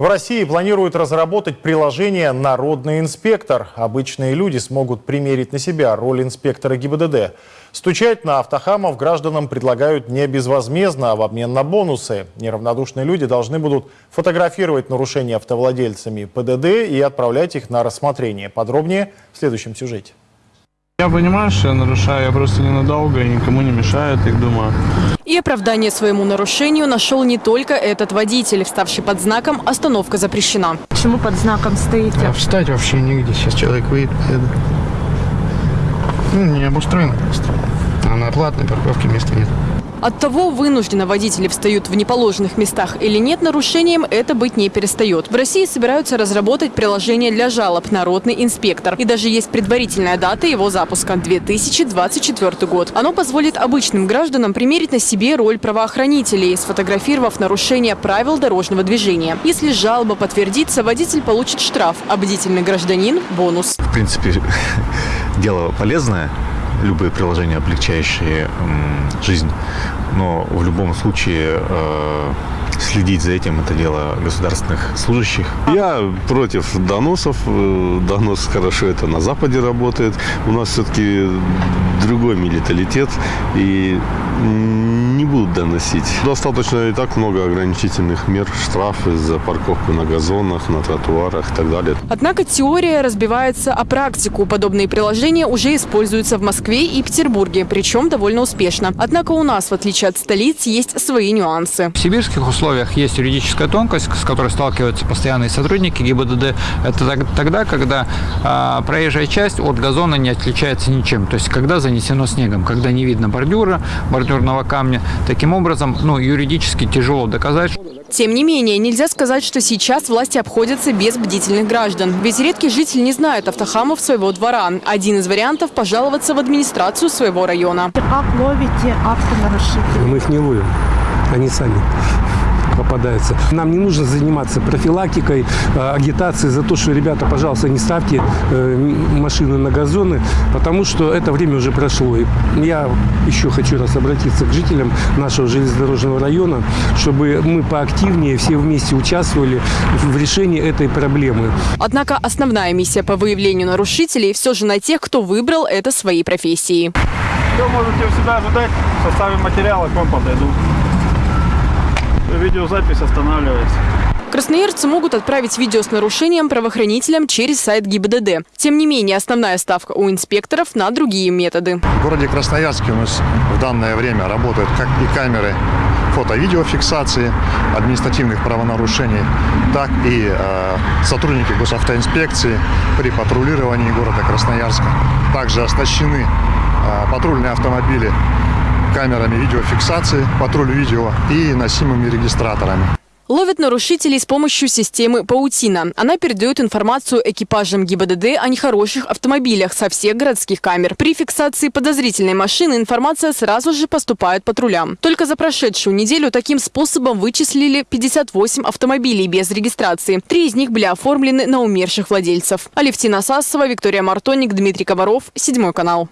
В России планируют разработать приложение «Народный инспектор». Обычные люди смогут примерить на себя роль инспектора ГИБДД. Стучать на автохамов гражданам предлагают не безвозмездно, а в обмен на бонусы. Неравнодушные люди должны будут фотографировать нарушения автовладельцами ПДД и отправлять их на рассмотрение. Подробнее в следующем сюжете. Я понимаю, что я нарушаю, я просто ненадолго и никому не мешаю, так думаю. И оправдание своему нарушению нашел не только этот водитель, вставший под знаком «Остановка запрещена». Почему под знаком стоите? А встать вообще негде. Сейчас человек выйдет, поеду. Ну, не обустроено место. А на платной парковке места нет. От того, вынужденно водители встают в неположенных местах или нет, нарушением это быть не перестает. В России собираются разработать приложение для жалоб «Народный инспектор». И даже есть предварительная дата его запуска – 2024 год. Оно позволит обычным гражданам примерить на себе роль правоохранителей, сфотографировав нарушение правил дорожного движения. Если жалоба подтвердится, водитель получит штраф, а бдительный гражданин – бонус. В принципе, дело полезное любые приложения, облегчающие жизнь. Но в любом случае э, следить за этим – это дело государственных служащих. Я против доносов. Э, донос хорошо это на Западе работает. У нас все-таки другой менталитет. И не будут доносить. Достаточно и так много ограничительных мер, штрафы за парковку на газонах, на тротуарах и так далее. Однако теория разбивается о практику. Подобные приложения уже используются в Москве и Петербурге, причем довольно успешно. Однако у нас, в отличие от столиц, есть свои нюансы. В сибирских условиях есть юридическая тонкость, с которой сталкиваются постоянные сотрудники ГИБДД. Это тогда, когда э, проезжая часть от газона не отличается ничем. То есть, когда занесено снегом, когда не видно бордюра, бордюрного камня. Таким образом, ну, юридически тяжело доказать. Тем не менее, нельзя сказать, что сейчас власти обходятся без бдительных граждан. Ведь редкий житель не знает автохамов своего двора. Один из вариантов – пожаловаться в администрацию своего района. Как ловите автонарушителей? Мы их не ловим, они сами попадаются. Нам не нужно заниматься профилактикой, э, агитацией за то, что, ребята, пожалуйста, не ставьте э, машины на газоны, потому что это время уже прошло. И я еще хочу раз обратиться к жителям нашего железнодорожного района, чтобы мы поактивнее все вместе участвовали в решении этой проблемы. Однако основная миссия по выявлению нарушителей все же на тех, кто выбрал это своей профессией. Что можете себя ожидать? В составе материала к вам подойду видеозапись останавливается. Красноярцы могут отправить видео с нарушением правоохранителям через сайт ГИБДД. Тем не менее, основная ставка у инспекторов на другие методы. В городе Красноярске у нас в данное время работают как и камеры фото-видеофиксации административных правонарушений, так и э, сотрудники госавтоинспекции при патрулировании города Красноярска. Также оснащены э, патрульные автомобили камерами видеофиксации, патруль видео и носимыми регистраторами. Ловят нарушителей с помощью системы «Паутина». Она передает информацию экипажам ГИБДД о нехороших автомобилях со всех городских камер. При фиксации подозрительной машины информация сразу же поступает патрулям. Только за прошедшую неделю таким способом вычислили 58 автомобилей без регистрации. Три из них были оформлены на умерших владельцев. Алевтина Сасова, Виктория Мартоник, Дмитрий Комаров, Седьмой канал.